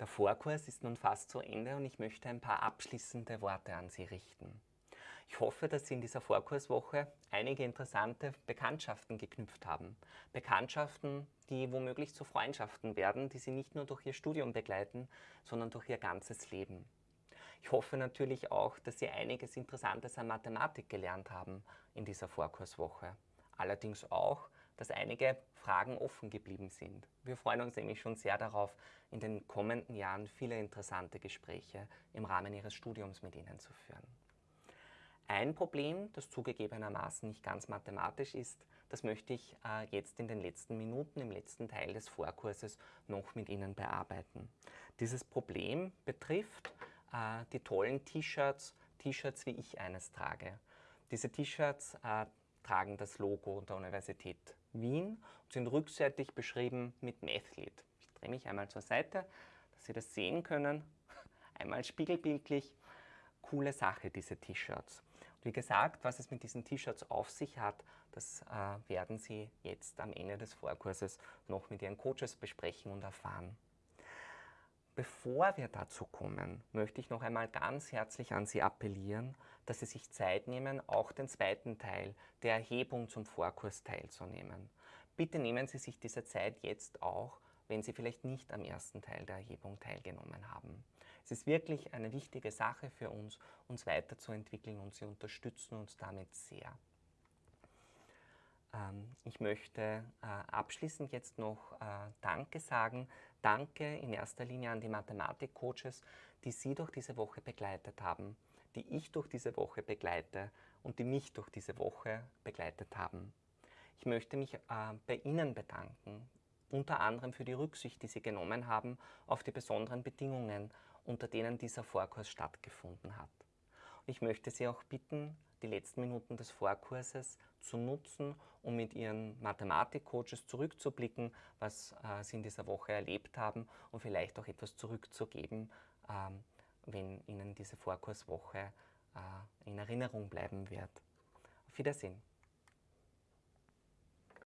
Der Vorkurs ist nun fast zu Ende und ich möchte ein paar abschließende Worte an Sie richten. Ich hoffe, dass Sie in dieser Vorkurswoche einige interessante Bekanntschaften geknüpft haben. Bekanntschaften, die womöglich zu Freundschaften werden, die Sie nicht nur durch Ihr Studium begleiten, sondern durch Ihr ganzes Leben. Ich hoffe natürlich auch, dass Sie einiges Interessantes an Mathematik gelernt haben in dieser Vorkurswoche. Allerdings auch, dass einige Fragen offen geblieben sind. Wir freuen uns nämlich schon sehr darauf, in den kommenden Jahren viele interessante Gespräche im Rahmen Ihres Studiums mit Ihnen zu führen. Ein Problem, das zugegebenermaßen nicht ganz mathematisch ist, das möchte ich äh, jetzt in den letzten Minuten, im letzten Teil des Vorkurses noch mit Ihnen bearbeiten. Dieses Problem betrifft äh, die tollen T-Shirts, T-Shirts wie ich eines trage. Diese T-Shirts äh, tragen das Logo der Universität Wien und sind rückseitig beschrieben mit Mathlete. Ich drehe mich einmal zur Seite, dass Sie das sehen können. Einmal spiegelbildlich. Coole Sache, diese T-Shirts. Wie gesagt, was es mit diesen T-Shirts auf sich hat, das äh, werden Sie jetzt am Ende des Vorkurses noch mit Ihren Coaches besprechen und erfahren. Bevor wir dazu kommen, möchte ich noch einmal ganz herzlich an Sie appellieren, dass Sie sich Zeit nehmen, auch den zweiten Teil der Erhebung zum Vorkurs teilzunehmen. Bitte nehmen Sie sich diese Zeit jetzt auch, wenn Sie vielleicht nicht am ersten Teil der Erhebung teilgenommen haben. Es ist wirklich eine wichtige Sache für uns, uns weiterzuentwickeln und Sie unterstützen uns damit sehr. Ähm, ich möchte äh, abschließend jetzt noch äh, Danke sagen. Danke in erster Linie an die Mathematik-Coaches, die Sie durch diese Woche begleitet haben, die ich durch diese Woche begleite und die mich durch diese Woche begleitet haben. Ich möchte mich äh, bei Ihnen bedanken, unter anderem für die Rücksicht, die Sie genommen haben auf die besonderen Bedingungen, unter denen dieser Vorkurs stattgefunden hat. Und ich möchte Sie auch bitten, die letzten Minuten des Vorkurses zu nutzen, um mit Ihren Mathematik-Coaches zurückzublicken, was äh, Sie in dieser Woche erlebt haben und vielleicht auch etwas zurückzugeben, ähm, wenn Ihnen diese Vorkurswoche äh, in Erinnerung bleiben wird. Auf Wiedersehen.